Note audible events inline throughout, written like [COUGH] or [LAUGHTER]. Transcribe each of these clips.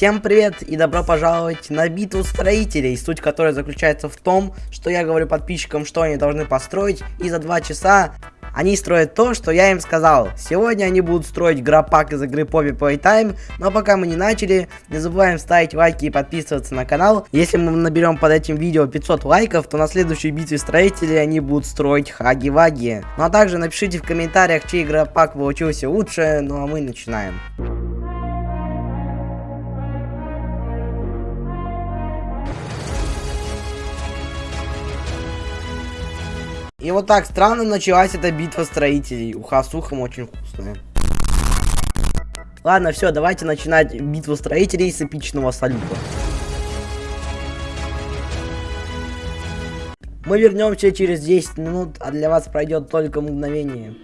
Всем привет и добро пожаловать на битву строителей, суть которой заключается в том, что я говорю подписчикам, что они должны построить, и за два часа они строят то, что я им сказал. Сегодня они будут строить грапак из игры Poppy Playtime, но пока мы не начали, не забываем ставить лайки и подписываться на канал. Если мы наберем под этим видео 500 лайков, то на следующей битве строителей они будут строить хаги-ваги. Ну а также напишите в комментариях, чей грапак получился лучше, ну а мы начинаем. И вот так странно началась эта битва строителей. Уха с ухом очень вкусная. Ладно, все, давайте начинать битву строителей с эпичного салюта. Мы вернемся через 10 минут, а для вас пройдет только мгновение.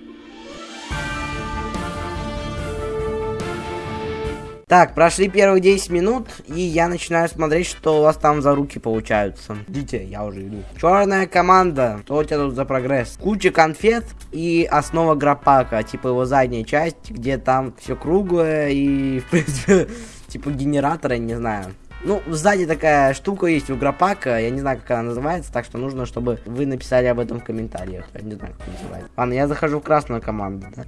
Так, прошли первые 10 минут, и я начинаю смотреть, что у вас там за руки получаются. Идите, я уже иду. Черная команда. Что у тебя тут за прогресс? Куча конфет и основа грапака. Типа его задняя часть, где там все круглое и, [LAUGHS] в принципе, типа генератора, не знаю. Ну, сзади такая штука есть у грапака, я не знаю, как она называется, так что нужно, чтобы вы написали об этом в комментариях. Я не знаю, как называется. Ладно, я захожу в красную команду, да?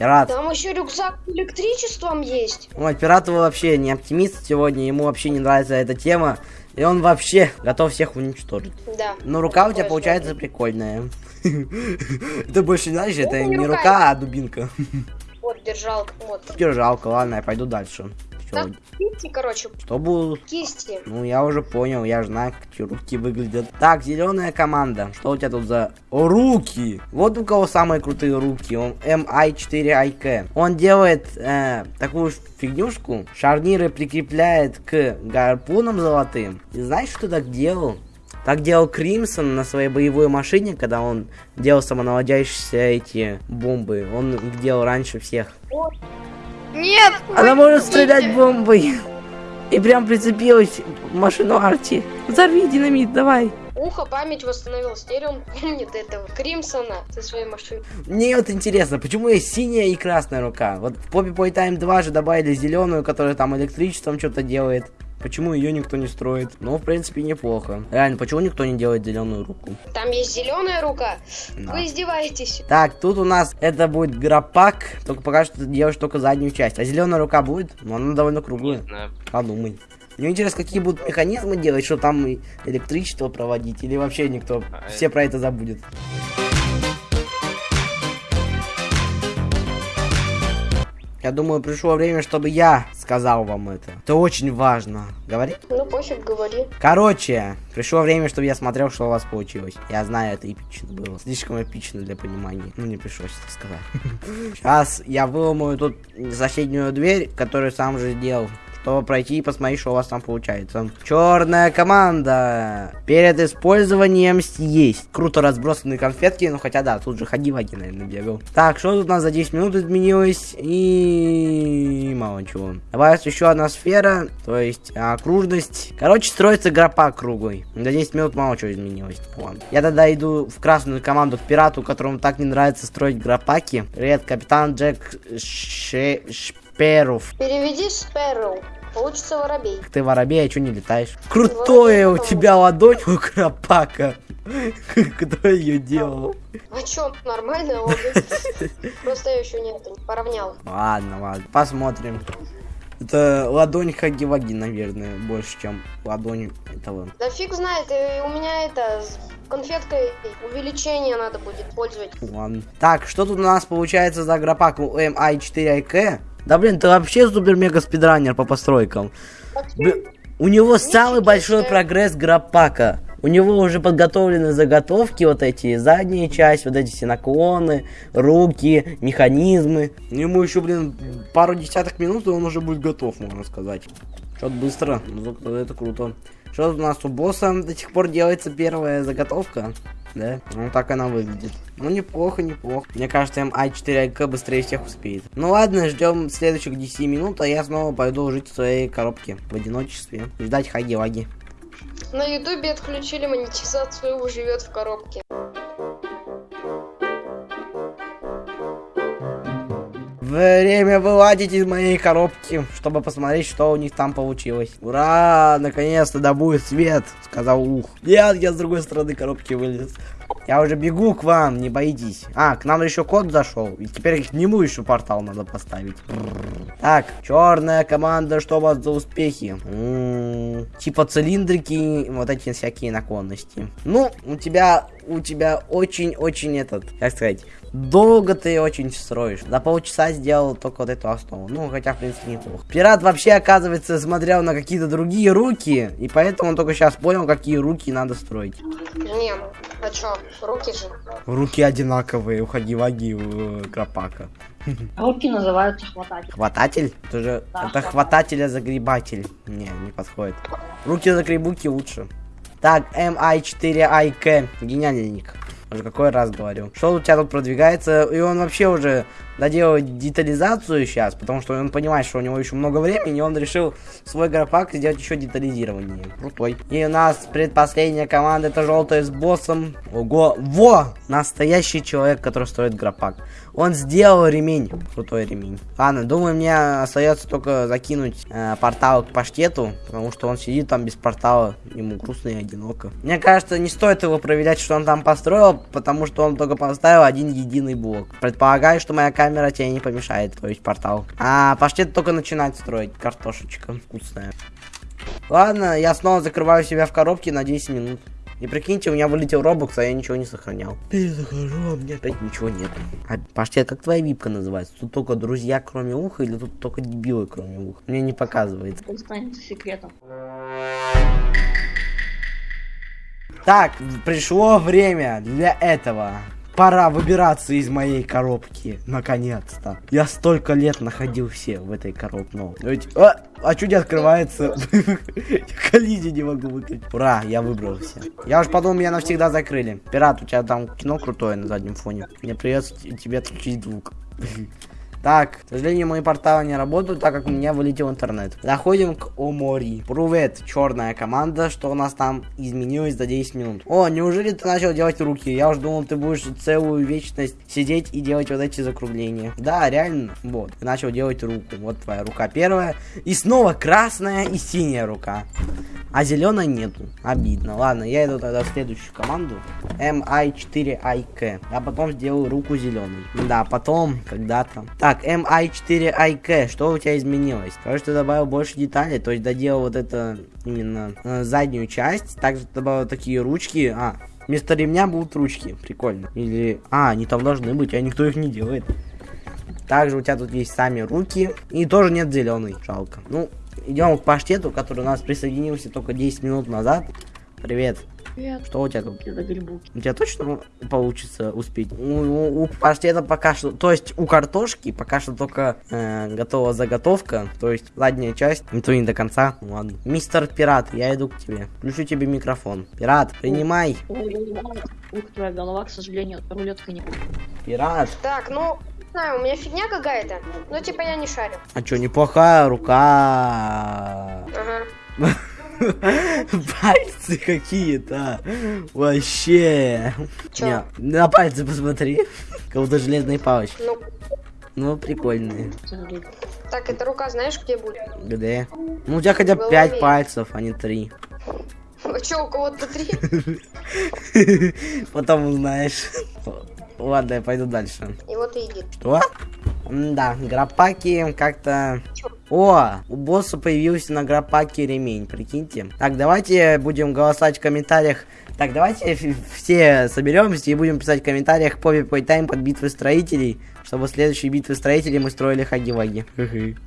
Пират. Там еще рюкзак с электричеством есть. Ой, пират вообще не оптимист сегодня, ему вообще не нравится эта тема. И он вообще готов всех уничтожить. Да. Но рука у тебя получается прикольная. [LAUGHS] Это больше, знаешь, это не рука, а дубинка. Вот, держалка, вот. Держалка, ладно, я пойду дальше. Так, кисти, короче. Что будут? Кисти. Ну, я уже понял, я же знаю, как эти руки выглядят. Так, зеленая команда. Что у тебя тут за руки? Вот у кого самые крутые руки. Он MI4IK. Он делает э, такую фигнюшку. Шарниры прикрепляет к гарпунам золотым. И знаешь, что так делал? Так делал Кримсон на своей боевой машине, когда он делал самонаводящиеся эти бомбы. Он их делал раньше всех. Нет! Она может стрелять бомбой. И прям прицепилась в машину Арти. Взорви динамит, давай. Ухо память восстановил. Теперь он помнит этого Кримсона со своей машиной. Мне вот интересно, почему есть синяя и красная рука? Вот в Poppy Playtime 2 же добавили зеленую, которая там электричеством что-то делает. Почему ее никто не строит? Ну, в принципе, неплохо. Реально, почему никто не делает зеленую руку? Там есть зеленая рука. Да. Вы издеваетесь. Так, тут у нас это будет грапак. Только пока что ты делаешь только заднюю часть. А зеленая рука будет? Ну, она довольно круглая. Подумай. Мне интересно, какие будут механизмы делать, что там электричество проводить, или вообще никто, а все про это забудет. Я думаю, пришло время, чтобы я сказал вам это. Это очень важно. Говори? Ну, пофиг, говори. Короче, пришло время, чтобы я смотрел, что у вас получилось. Я знаю, это эпично было. Слишком эпично для понимания. Ну, не пришлось это сказать. [LAUGHS] Сейчас я выломаю тут соседнюю дверь, которую сам же сделал чтобы пройти и посмотреть, что у вас там получается. Черная команда. Перед использованием съесть. Круто разбросанные конфетки, ну хотя да, тут же ходи-ваги, наверное, бегал. Так, что тут у нас за 10 минут изменилось? И мало чего. Добавилась еще одна сфера, то есть окружность. Короче, строится гропа круглый. За 10 минут мало чего изменилось. Ладно. Я тогда иду в красную команду к пирату, которому так не нравится строить гропаки. Привет, капитан Джек Ше... Шперов. Переведи Шперов. Получится воробей. Ты воробей, а что не летаешь? Крутое у тебя ладонь у Крапака. [LAUGHS] Кто ее делал? А чё, нормально [LAUGHS] Просто я еще не поравнял. Ладно, ладно, посмотрим. Это ладонь Хаги-Ваги, наверное, больше, чем ладонь этого. Да фиг знает, у меня это конфеткой увеличение надо будет пользовать. Ладно. Так, что тут у нас получается за гропак у MI4IK? Да блин, ты вообще супер-мега спидранер по постройкам. Блин, у него самый большой прогресс граппака. У него уже подготовлены заготовки, вот эти задние части, вот эти все наклоны, руки, механизмы. Ему еще, блин, пару десяток минут, и он уже будет готов, можно сказать. Что-то быстро, это круто. Что у нас у босса до сих пор делается первая заготовка? Да? Ну так она выглядит. Ну неплохо, неплохо. Мне кажется, МА4АК быстрее всех успеет. Ну ладно, ждем следующих 10 минут, а я снова пойду жить в своей коробке в одиночестве. Ждать хаги-ваги. На ютубе отключили монетизацию, живет в коробке. Время вылазить из моей коробки, чтобы посмотреть, что у них там получилось. Ура! Наконец-то да будет свет, сказал Ух. Нет, я с другой стороны коробки вылез. Я уже бегу к вам, не боитесь. А, к нам еще кот зашел. И теперь к нему еще портал надо поставить. Так, черная команда, что у вас за успехи? Типа цилиндрики, вот эти всякие наклонности. Ну, у тебя, у тебя очень-очень этот, как сказать, долго ты очень строишь. За полчаса сделал только вот эту основу. Ну, хотя, в принципе, неплохо. Пират вообще, оказывается, смотрел на какие-то другие руки, и поэтому он только сейчас понял, какие руки надо строить. Не, ну, а чё, руки же. Руки одинаковые у Хаги-Ваги у Крапака. [LAUGHS] Руки называются хвататель. Хвататель? Это же Да, это хвататель. хвататель, а загребатель. Не, не подходит. Руки загребуки лучше. Так, MI4IK. Гениальный ник. Уже какой раз говорю. Что у тебя тут продвигается? И он вообще уже доделает детализацию сейчас, потому что он понимает, что у него еще много времени, и он решил свой графак сделать еще детализированнее. Крутой. И у нас предпоследняя команда, это желтая с боссом. Ого, во! Настоящий человек, который строит графак. Он сделал ремень. Крутой ремень. Ладно, думаю, мне остается только закинуть э, портал к паштету, потому что он сидит там без портала, ему грустно и одиноко. Мне кажется, не стоит его проверять, что он там построил, потому что он только поставил один единый блок. Предполагаю, что моя камера тебе не помешает, то есть портал. А паштет только начинает строить. Картошечка вкусная. Ладно, я снова закрываю себя в коробке на 10 минут. И прикиньте, у меня вылетел робокс, а я ничего не сохранял. Перезахожу, а у меня опять ничего нет. А, Паштет, как твоя випка называется? Тут только друзья, кроме уха, или тут только дебилы, кроме уха? Мне не показывает. Это останется секретом. Так, пришло время для этого. Пора выбираться из моей коробки, наконец-то. Я столько лет находился в этой коробке. Ведь- а, а не открывается? [LAUGHS] Коллизию не могу выключить. Ура, я выбрался. Я уж подумал, меня навсегда закрыли. Пират, у тебя там кино крутое на заднем фоне. Мне придется тебе отключить звук. [LAUGHS] Так, к сожалению, мои порталы не работают, так как у меня вылетел интернет. Заходим к Омори. Привет, черная команда, что у нас там изменилось за 10 минут. О, неужели ты начал делать руки? Я уж думал, ты будешь целую вечность сидеть и делать вот эти закругления. Да, реально, вот, ты начал делать руку. Вот твоя рука первая. И снова красная и синяя рука. А зеленой нету. Обидно. Ладно, я иду тогда в следующую команду. MI4IK. А потом сделаю руку зеленой. Да, потом, когда-то. Так, MI4IK. Что у тебя изменилось? Короче, ты добавил больше деталей. То есть доделал вот это именно э, заднюю часть. Также добавил такие ручки. А, вместо ремня будут ручки. Прикольно. Или... А, они там должны быть, а никто их не делает. Также у тебя тут есть сами руки. И тоже нет зеленый. Жалко. Ну, идем к паштету, который у нас присоединился только 10 минут назад. Привет. Привет. Что у тебя тут? Руки загребуки. У тебя точно получится успеть? У, у- у паштета пока что... То есть у картошки пока что только э, готова заготовка. То есть задняя часть. И то не до конца. Ну ладно. Мистер Пират, я иду к тебе. Включу тебе микрофон. Пират, принимай. Ух, твоя голова, к сожалению, рулеткой не Пират. Так, ну, не знаю, у меня фигня какая-то. Ну, типа, я не шарю. А чё, неплохая рука. Ага. [LAUGHS] Пальцы какие-то. Вообще. Чё? Не, на пальцы посмотри. Как будто железные палочки. Ну, Ну, прикольные. так, эта рука знаешь, где будет? Где? Ну, у тебя хотя бы В 5 голове. пальцев, а не 3. А чё, у кого-то три? [LAUGHS] Потом узнаешь. Ладно, я пойду дальше. И вот и идет. Что? Да, грапаки как-то... О, у босса появился на грапаке ремень, прикиньте. Так, давайте будем голосовать в комментариях. Так, давайте все соберемся и будем писать в комментариях по Тайм под битвы строителей, чтобы в следующей битвы строителей мы строили хаги-ваги.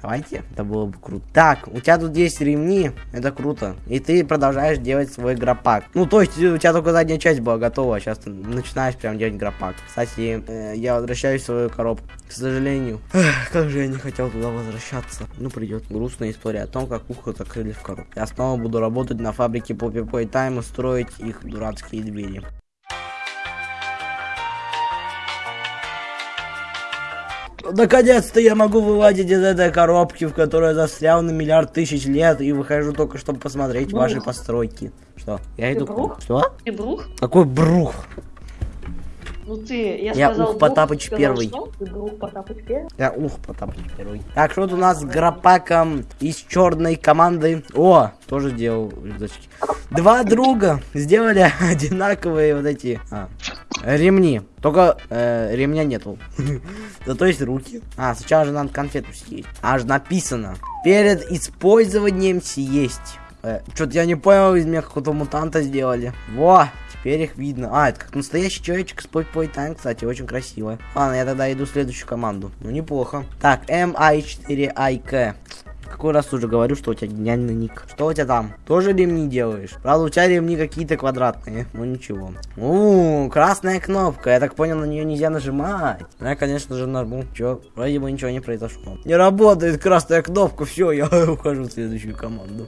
Давайте, это было бы круто. Так, у тебя тут есть ремни, это круто. И ты продолжаешь делать свой грапак. Ну, то есть у тебя только задняя часть была готова, а сейчас ты начинаешь прям делать грапак. Кстати, э, я возвращаюсь в свою коробку. К сожалению. Эх, как же я не хотел туда возвращаться. Ну, придет грустная история о том, как ухо закрыли в коробку. Я снова буду работать на фабрике Poppy Play Time и строить их дурацкие двери. Наконец-то я могу вылазить из этой коробки, в которой я застрял на миллиард тысяч лет, и выхожу только, чтобы посмотреть Брух. ваши постройки. Что? Я Ты иду брух? Что? Ты брух? Какой брух? Ну ты, я, Я сказал Ух Потапыч сказал первый. что? Ты друг Потапыч первый? Я ух, Потапыч первый. Так, что у нас с гропаком из черной команды? О, тоже делал рюкзачки. Два друга сделали [LAUGHS] одинаковые вот эти а, ремни. Только э, ремня нету. [LAUGHS] Зато есть руки. А, сначала же надо конфету съесть. Аж написано. Перед использованием съесть. Э, Что-то я не понял, из меня какого-то мутанта сделали. Во, теперь их видно. А, это как настоящий человечек с Poi Time, кстати, очень красиво. Ладно, я тогда иду в следующую команду. Ну, неплохо. Так, MI4IK. Какой раз уже говорю, что у тебя гениальный ник. Что у тебя там? Тоже ремни делаешь? Правда, у тебя ремни какие-то квадратные. Ну ничего. У, красная кнопка. Я так понял, на нее нельзя нажимать. Ну, я, конечно же, нажму. Че? Вроде бы ничего не произошло. Не работает красная кнопка. Все, я [LAUGHS] ухожу в следующую команду.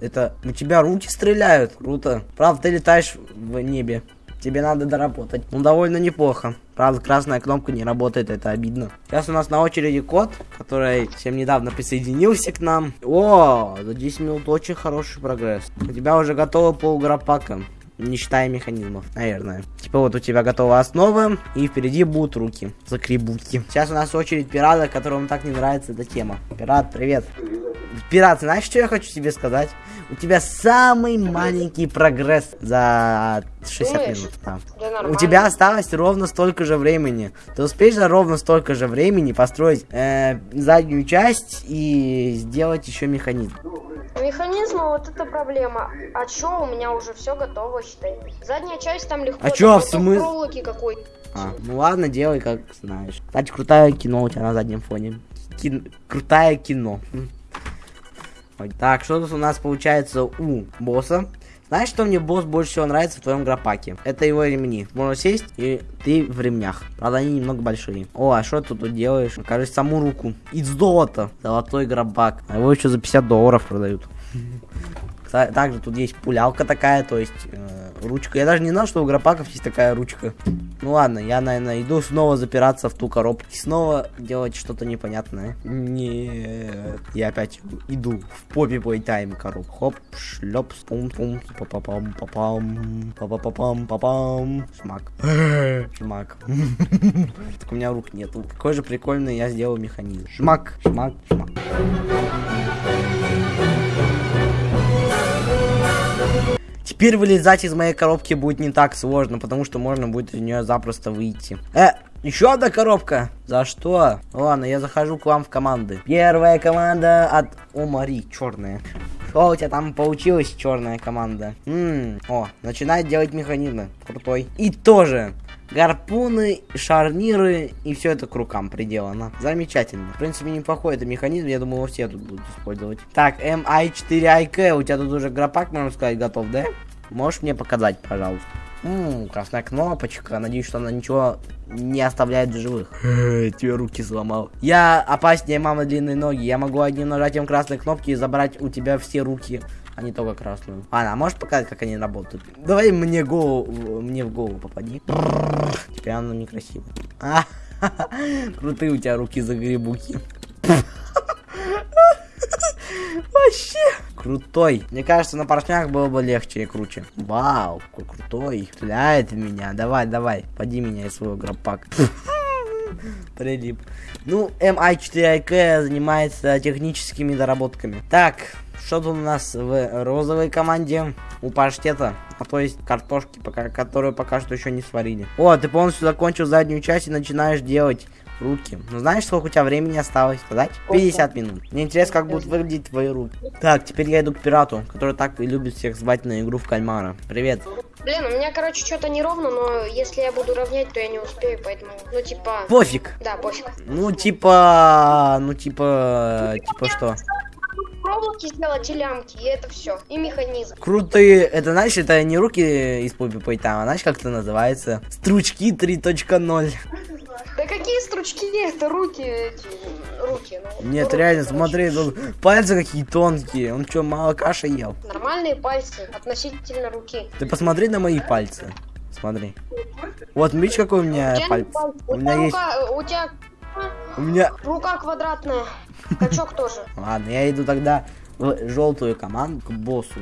Это у тебя руки стреляют. Круто. Правда, ты летаешь в небе. Тебе надо доработать. Ну, довольно неплохо. Правда, красная кнопка не работает, это обидно. Сейчас у нас на очереди кот, который всем недавно присоединился к нам. О, за 10 минут очень хороший прогресс. У тебя уже готово полграпака. Не считая механизмов, наверное. Типа вот у тебя готова основа, и впереди будут руки. Закребутки. Сейчас у нас очередь пирата, которому так не нравится эта тема. Пират, привет. Пират, знаешь, что я хочу тебе сказать? У тебя самый маленький прогресс за 60 Думаешь? минут. Да. Да У тебя осталось ровно столько же времени. Ты успеешь за ровно столько же времени построить э, заднюю часть и сделать еще механизм. Механизмы, вот это проблема. А чё, у меня уже все готово, считай. Задняя часть там легко. А чё, в только смыс- проволоки какой А, ну ладно, делай как знаешь. Кстати, крутое кино у тебя на заднем фоне. Кин- Крутое кино. Так, что тут у нас получается у босса? Знаешь, что мне босс больше всего нравится в твоем гропаке? Это его ремни. Можно сесть, и ты в ремнях. Правда, они немного большие. О, а что ты тут делаешь? Покажи саму руку. Из золота. Золотой гробак. А его еще за 50 долларов продают. [LAUGHS] Также тут есть пулялка такая, то есть э, ручка. Я даже не знал, что у гропаков есть такая ручка. Ну ладно, я, наверное, иду снова запираться в ту коробку. И снова делать что-то непонятное. Нет. Я опять иду в попе плейтайм коробку. Хоп, шлеп, пум пум папапам папам папапам папам Шмак. Шмак. [LAUGHS] Так у меня рук нету. Какой же прикольный я сделал механизм. Шмак, шмак, шмак. Теперь вылезать из моей коробки будет не так сложно, потому что можно будет из нее запросто выйти. Э, еще одна коробка? За что? Ладно, я захожу к вам в команды. Первая команда от Омари, черная. Что у тебя там получилось, черная команда? М, о, начинает делать механизмы. Крутой. И тоже гарпуны, шарниры и все это к рукам приделано. Замечательно. В принципе, неплохой это механизм, я думаю, его все тут будут использовать. Так, MI4IK, у тебя тут уже гропак, можно сказать, готов, да? Можешь мне показать, пожалуйста? М, красная кнопочка, надеюсь, что она ничего не оставляет в живых. [LAUGHS] Тебе руки сломал. Я опаснее мамы длинной ноги. Я могу одним нажатием красной кнопки забрать у тебя все руки, а не только красную. Ладно, а можешь показать, как они работают? Давай мне голову, мне в голову попади. Теперь оно некрасиво. А, [LAUGHS] крутые у тебя руки загребуки. [LAUGHS] Вообще крутой. Мне кажется, на поршнях было бы легче и круче. Вау, какой крутой. Стреляет меня. Давай, давай, поди меня из своего гропака. [LAUGHS] Прилип. Ну, MI4IK занимается техническими доработками. Так, что тут у нас в розовой команде? У паштета, а то есть картошки, пока, которую пока что еще не сварили. О, ты полностью закончил заднюю часть и начинаешь делать руки. Ну знаешь, сколько у тебя времени осталось сказать? 50 минут. Мне интересно, как будут выглядеть твои руки. Так, теперь я иду к пирату, который так и любит всех звать на игру в кальмара. Привет. Блин, у меня, короче, что-то неровно, но если я буду равнять, то я не успею, поэтому, ну, типа... Пофиг. Да, пофиг. Ну, типа... Ну, типа... Типа что? Проволоки сделать и лямки, и это все. И механизм. Крутые, это знаешь, это не руки из Пупи Пейтайма, а знаешь, как это называется? Стручки 3.0. Да какие стручки, это руки, эти, руки. ну, Нет, руки, реально, короче. смотри, тут пальцы какие тонкие. Он что, мало каши ел? Нормальные пальцы относительно руки. Ты посмотри на мои пальцы. Смотри. Вот, видишь, какой у меня пальцы, У у меня есть... рука, у тебя У меня... рука квадратная, качок тоже. [LAUGHS] Ладно, я иду тогда в желтую команду к боссу.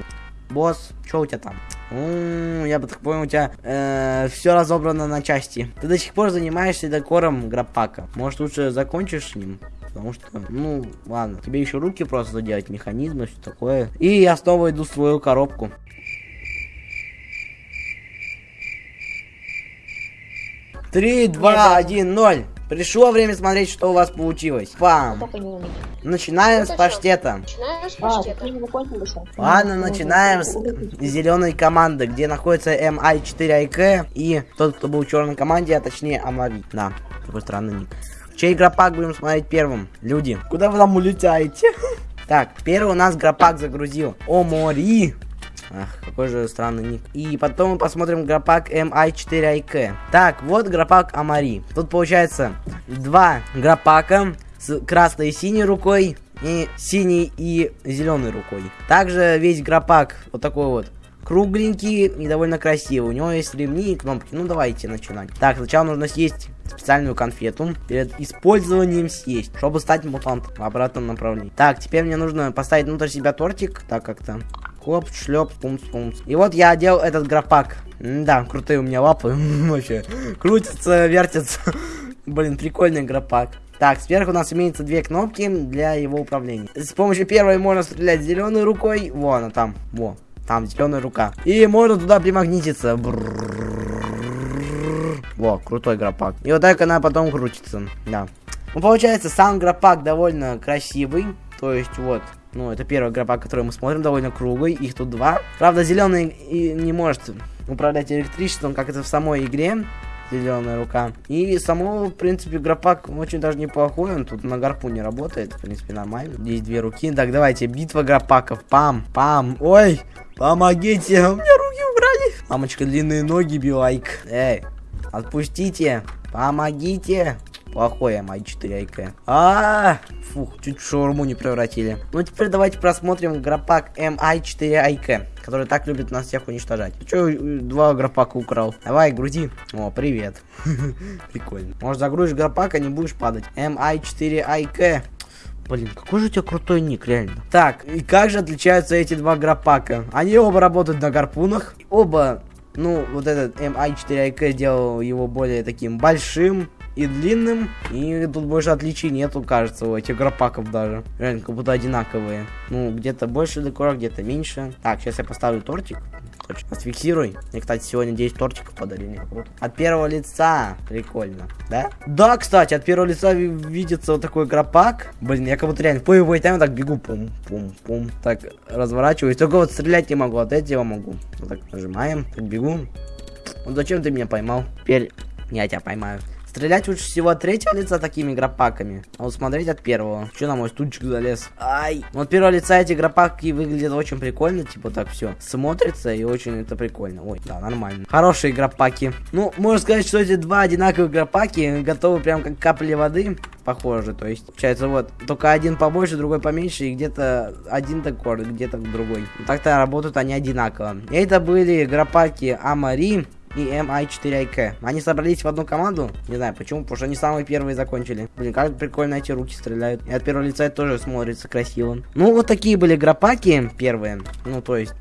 Босс, что у тебя там? М, Я бы так понял, у тебя все разобрано на части. Ты до сих пор занимаешься декором грапака. Может, лучше закончишь с ним? Потому что, ну, ладно, тебе еще руки просто делать, механизмы, все такое. И я снова иду в свою коробку. Три, два, один, ноль. Пришло время смотреть, что у вас получилось. Пам. Начинаем с паштета. Начинаем с А. Ладно, начинаем с зеленой команды, где находится MI4IK и тот, кто был в черной команде, а точнее Амари. Да, такой странный ник. Чей гропак будем смотреть первым? Люди, куда вы там улетаете? Так, первый у нас гропак загрузил. Омори. Ах, какой же странный ник. И потом мы посмотрим гропак MI4IK. Так, вот гропак Амари. Тут получается два гропака с красной и синей рукой и синей и зеленой рукой. Также весь гропак вот такой вот кругленький и довольно красивый. У него есть ремни и кнопки. Ну давайте начинать. Так, сначала нужно съесть специальную конфету. Перед использованием съесть, чтобы стать мутантом в обратном направлении. Так, теперь мне нужно поставить внутрь себя тортик. Так как-то. Коп, шлеп, пумс, пумс. И вот я одел этот гропак. Да, крутые у меня лапы. [LAUGHS] Вообще. Крутится, вертится. Блин, прикольный гропак. Так, сверху у нас имеется две кнопки для его управления. С помощью первой можно стрелять зеленой рукой. Вон она там. Во. Там зеленая рука. И можно туда примагнититься. Во, крутой гропак. И вот так она потом крутится. Да. Ну, получается, сам гропак довольно красивый. То есть, вот, ну, это первый гропак, который мы смотрим, довольно круглый. Их тут два. Правда, зеленый и не может управлять электричеством, как это в самой игре. Зеленая рука. И само, в принципе, гропак очень даже неплохой. Он тут на гарпу не работает. В принципе, нормально. Здесь две руки. Так, давайте. Битва гропаков. Пам, пам. Ой, помогите. У меня руки убрали. Мамочка, длинные ноги, билайк. Эй, отпустите. Помогите. Плохой М4 АйК. А, фух, чуть шаурму не превратили. Ну теперь давайте просмотрим гропак MI4 АйК, который так любит нас всех уничтожать. Че, два гропака украл? Давай, грузи. О, привет. [LAUGHS] Прикольно. Может загрузишь гропак, а не будешь падать. MI4 АйК. Блин, какой же у тебя крутой ник, реально. Так, и как же отличаются эти два гропака? Они оба работают на гарпунах. Оба, ну, вот этот MI4 АйК сделал его более таким большим и длинным. И тут больше отличий нету, кажется, у этих гропаков даже. Реально, как будто одинаковые. Ну, где-то больше декора, где-то меньше. Так, сейчас я поставлю тортик. Точно. Отфиксируй. Мне, кстати, сегодня 10 тортиков подарили. Круто. От первого лица. Прикольно. Да? Да, кстати, от первого лица ви- видится вот такой гропак. Блин, я как будто реально в боевой тайм так бегу. Пум, пум, пум. Так, разворачиваюсь. Только вот стрелять не могу. От этого могу. Вот так нажимаем. Так бегу. Ну зачем ты меня поймал? Теперь я тебя поймаю. Стрелять лучше всего от третьего лица такими гропаками. А вот смотреть от первого. Че на мой стульчик залез? Ай! Вот от первого лица эти гропаки выглядят очень прикольно. Типа так все смотрится и очень это прикольно. Ой, да, нормально. Хорошие гропаки. Ну, можно сказать, что эти два одинаковых гропаки готовы прям как капли воды. Похоже, то есть, получается, вот, только один побольше, другой поменьше, и где-то один декор, где-то другой. Так-то работают они одинаково. И это были гропаки Амари и MI4IK. Они собрались в одну команду. Не знаю почему, потому что они самые первые закончили. Блин, как прикольно эти руки стреляют. И от первого лица это тоже смотрится красиво. Ну, вот такие были гропаки первые. Ну, то есть,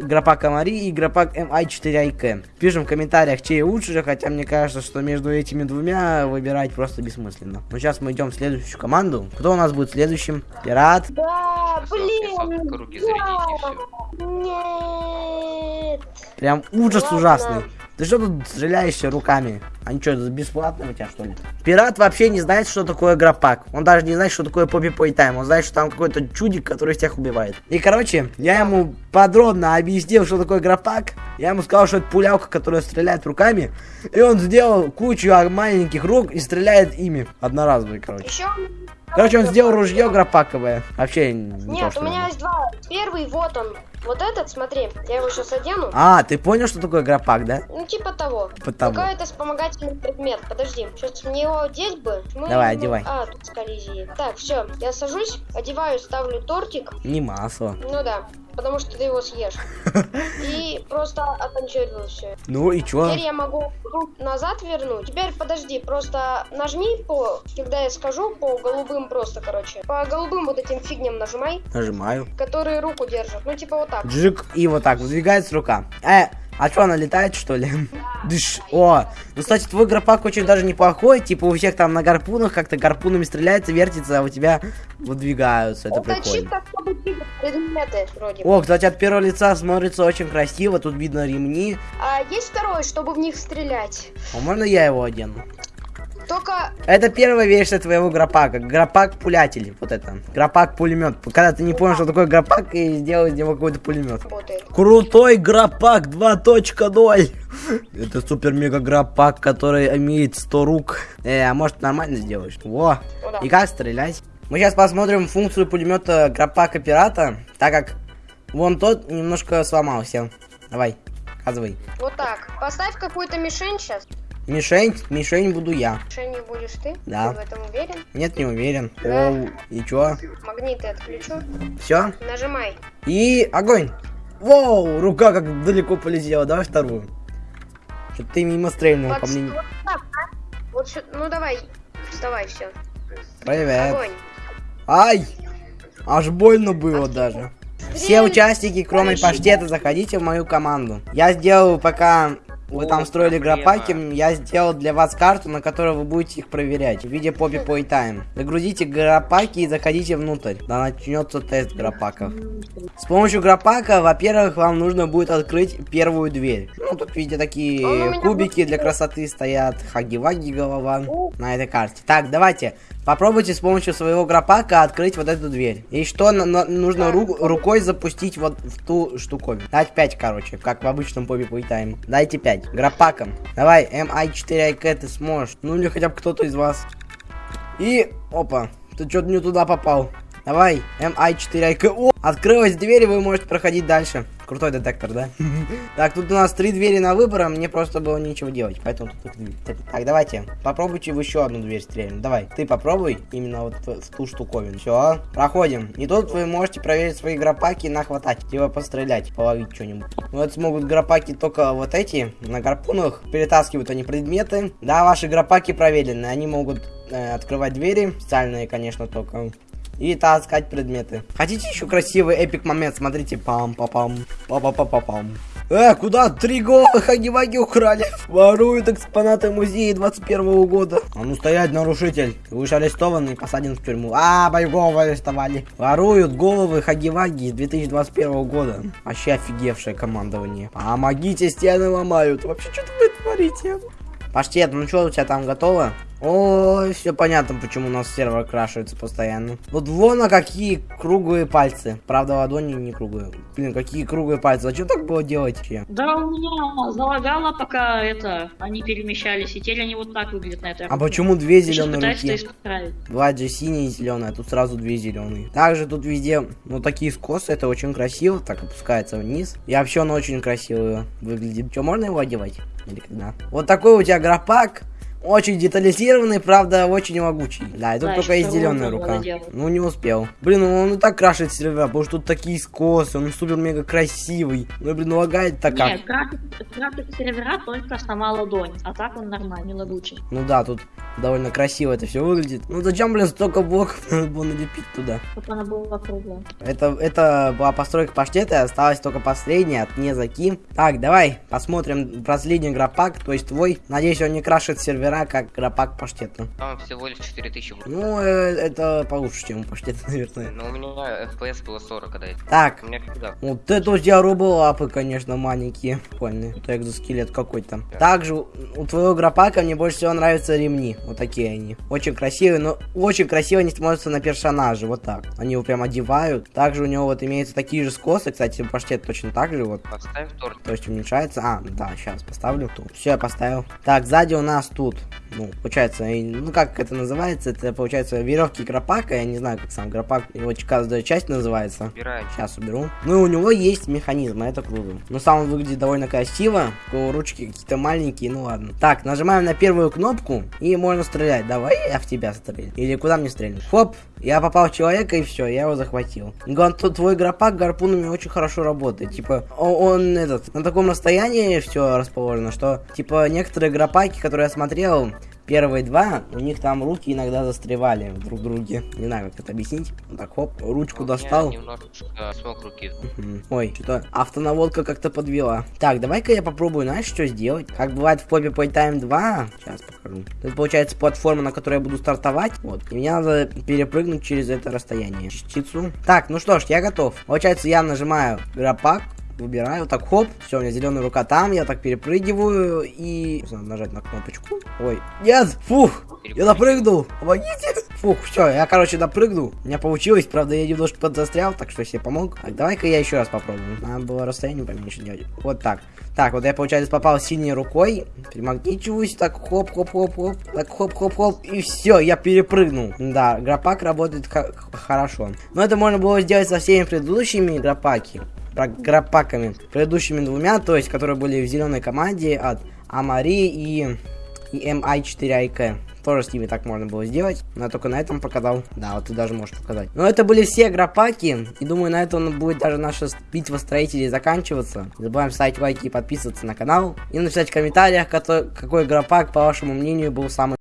гропак Амари и гропак MI4IK. Пишем в комментариях, чей лучше, хотя мне кажется, что между этими двумя выбирать просто бессмысленно. Ну, сейчас мы идем в следующую команду. Кто у нас будет следующим? Пират. Да, блин. круги все. Нет. Прям ужас Ладно. ужасный. Ты что тут стреляешься руками? Они что, бесплатно у тебя что ли? Пират вообще не знает, что такое гропак. Он даже не знает, что такое попи пой тайм. Он знает, что там какой-то чудик, который всех убивает. И, короче, я ему подробно объяснил, что такое гропак. Я ему сказал, что это пулялка, которая стреляет руками. И он сделал кучу маленьких рук и стреляет ими. Одноразовые, короче. Еще. Короче, он сделал ружье гропаковое. Вообще не то, Нет, что у меня есть два. Первый, вот он. Вот этот, смотри, я его сейчас одену. А, ты понял, что такое гропак, да? Ну, типа того. Типа того. Это вспомогательный предмет. Подожди, сейчас мне его одеть бы. Мы Давай, ему- одевай. А, тут с коллизией. Так, все, я сажусь, одеваю, ставлю тортик. Не масло. Ну да. Потому что ты его съешь. [LAUGHS] И просто окончательно все. Ну и чё? Теперь я могу назад вернуть. Теперь подожди, просто нажми по, когда я скажу, по голубым просто, короче. По голубым вот этим фигням нажимай, Нажимаю. которые руку держат. Ну, типа вот так. Джик, и вот так, выдвигается рука. Э, а что, она летает, что ли? [LAUGHS] Дыш. О, ну, кстати, твой гропак очень даже неплохой. Типа, у всех там на гарпунах как-то гарпунами стреляется, вертится, а у тебя выдвигаются. Это прикольно. вроде. О, кстати, от первого лица смотрится очень красиво. Тут видно ремни. А есть второй, чтобы в них стрелять. А можно я его одену? Только Это первая версия твоего гропака. Гропак-пулятель. Вот это. Гропак-пулемет. Когда ты не понял, что такое гропак, и сделал из него какой-то пулемет. Крутой гропак 2.0. Это супер-мега гропак, который имеет 100 рук. Э, а может нормально сделаешь? Во. Ну да. И как стрелять? Мы сейчас посмотрим функцию пулемета гропака пирата, так как вон тот немножко сломался. Давай, показывай. Вот так. Поставь какую-то мишень сейчас. Мишень, мишень буду я. Мишенью будешь ты? Да. Ты в этом уверен? Нет, не уверен. Да. Оу, и чё? Магниты отключу. Все? Нажимай. И огонь. Воу, рука как далеко полетела. Давай вторую. Что-то ты мимо стрельнул по Вот, мне. вот так, а? Вот сю- ну давай, вставай, все. Привет. Огонь. Ай! Аж больно было даже. Все участники, кроме паштета, заходите в мою команду. Я сделал, пока вы там строили гропаки, я сделал для вас карту, на которой вы будете их проверять в виде Poppy Playtime. Загрузите гропаки и заходите внутрь. Да начнется тест гропаков. С помощью гропака, во-первых, вам нужно будет открыть первую дверь. Ну, тут, видите, такие кубики для красоты стоят. Хаги-ваги голова на этой карте. Так, давайте. Попробуйте с помощью своего гропака открыть вот эту дверь. И что на- на- нужно ру- рукой запустить вот в ту штуковину. Дать 5, короче, как в обычном Poppy Playtime. Дайте 5. Гропаком. Давай, MI4IK ты сможешь. Ну или хотя бы кто-то из вас. И, опа, ты что-то не туда попал. Давай, MI4IK. О, открылась дверь, и вы можете проходить дальше. Крутой детектор, да? [LAUGHS] Так, тут у нас три двери на выбор, а мне просто было нечего делать, поэтому тут две. Так, давайте, попробуйте в еще одну дверь стрельнуть. Давай, ты попробуй именно вот в, ту штуковину. Все, проходим. И тут вы можете проверить свои гропаки и нахватать, типа пострелять, половить что-нибудь. Вот смогут гропаки только вот эти, на гарпунах. Перетаскивают они предметы. Да, ваши гропаки проверены, они могут э, открывать двери, специальные, конечно, только и таскать предметы. Хотите еще красивый эпик момент? Смотрите, пам па пам па па па па пам Э, куда? Три гола хаги-ваги украли. Воруют экспонаты музея 21 года. А ну стоять, нарушитель. Ты будешь арестован и посаден в тюрьму. А, голову арестовали. Воруют головы хаги-ваги 2021 года. Вообще офигевшее командование. Помогите, стены ломают. Вообще, что вы творите? Паштет, ну что у тебя там готово? Ой, все понятно, почему у нас сервер крашивается постоянно. Вот вон, а какие круглые пальцы. Правда, ладони не круглые. Блин, какие круглые пальцы. Зачем так было делать? Да, у меня залагало, пока это, они перемещались, и теперь они вот так выглядят на этой А почему две зеленые руки? Бывает же синяя и зеленая, а тут сразу две зеленые. Также тут везде, ну, такие скосы, это очень красиво, так опускается вниз. И вообще он очень красиво выглядит. Что, можно его одевать? Или когда? Вот такой у тебя гропак. Очень детализированный, правда, очень могучий. Да, и тут Да, только есть зеленая рука. надо делать. Ну, не успел. Блин, ну он и так крашит сервера, потому что тут такие скосы, он супер-мега красивый. Ну, блин, ну лагает так как. Нет, крафтик сервера только сама ладонь, а так он нормальный, лагучий. Ну да, тут довольно красиво это все выглядит. Ну зачем, блин, столько блоков [LAUGHS] надо было налепить туда? Чтобы она была круглая. Это, это была постройка паштета, осталась только последняя от Незаки. Так, давай посмотрим последний гропак, то есть твой. Надеюсь, он не крашит сервера, как гропак паштета. Там всего лишь 4000 будет. Ну, э, это получше, чем у паштета, [LAUGHS] наверное. Но у меня FPS было 40, когда это. Так, У меня всегда. вот это у тебя роболапы, конечно, маленькие. Прикольные. Это экзоскелет какой-то. Также у у твоего гропака мне больше всего нравятся ремни. Вот такие они. Очень красивые, но очень красиво они смотрятся на персонаже. Вот так. Они его прям одевают. Также у него вот имеются такие же скосы. Кстати, паштет точно так же. Вот Поставь торт. то есть уменьшается. А, да, сейчас поставлю. Все, я поставил. Так, сзади у нас тут Good. Ну, получается, ну, как это называется, это, получается, веревки гропака, я не знаю, как сам гропак, его каждая часть называется. Убираю. Сейчас уберу. Ну и у него есть механизм, это круто. Но сам он выглядит довольно красиво. У ручки какие-то маленькие, ну ладно. Так, нажимаем на первую кнопку и можно стрелять. Давай я в тебя стрелю. Или куда мне стрельнуть? Хоп, я попал в человека и все, я его захватил. Главное, тут твой гропак гарпунами очень хорошо работает. Типа, он, этот, на таком расстоянии все расположено, что, типа, некоторые гропаки, которые я смотрел, Первые два, у них там руки иногда застревали друг в друге. Не знаю, как это объяснить. Так, хоп, ручку достал. немножечко смог руки. Ой, что-то автонаводка как-то подвела. Так, давай-ка я попробую, знаешь, что сделать? Как бывает в Poppy Playtime 2. Сейчас покажу. Это получается платформа, на которой я буду стартовать. Вот. И мне надо перепрыгнуть через это расстояние. Частицу. Так, ну что ж, я готов. Получается, я нажимаю гропак. Выбираю, так хоп, все, у меня зеленая рука там, я так перепрыгиваю и... Надо нажать на кнопочку. Ой, нет, фух, я допрыгнул, помогите. Фух, все, я, короче, допрыгнул. У меня получилось, правда, я немножко подзастрял, так что себе помог. Так, давай-ка я еще раз попробую. Надо было расстояние поменьше делать. Вот так. Так, вот я, получается, попал синей рукой, примагничиваюсь, так хоп-хоп-хоп-хоп, так хоп-хоп-хоп, и все, я перепрыгнул. Да, гропак работает хорошо. Но это можно было сделать со всеми предыдущими гропаки, гропаками, предыдущими двумя, то есть, которые были в зеленой команде от Амари и, и MI4IK. Тоже с ними так можно было сделать, но я только на этом показал. Да, вот ты даже можешь показать. Но это были все гропаки, и думаю, на этом будет даже наша битва строителей заканчиваться. Не забываем ставить лайки и подписываться на канал. И написать в комментариях, какой, гропак, по вашему мнению, был самый